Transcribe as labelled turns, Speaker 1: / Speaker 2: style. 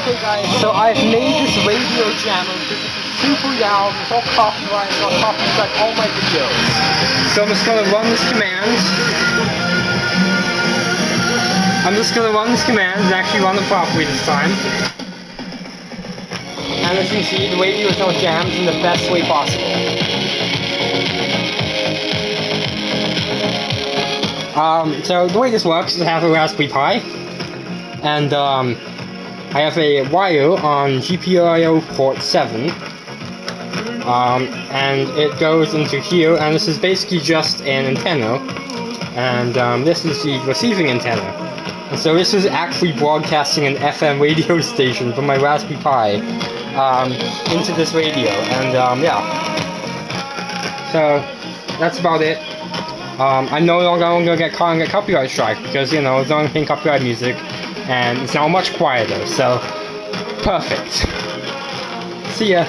Speaker 1: Okay guys, so I've made this radio channel because it's super loud, it's all copyright, it's all copyright all my videos. So I'm just gonna run this command. I'm just gonna run this command and actually run it properly this time. And as you can see, the radio is now jammed in the best way possible. Um, so the way this works is I have a Raspberry Pi, and um, I have a wire on GPIO port 7, um, and it goes into here, and this is basically just an antenna, and um, this is the receiving antenna. And so this is actually broadcasting an FM radio station from my Raspberry Pi um, into this radio, and um, yeah. So that's about it. Um, I no longer I'm gonna get caught and get copyright strike because you know it's not paying copyright music, and it's now much quieter. So perfect. See ya.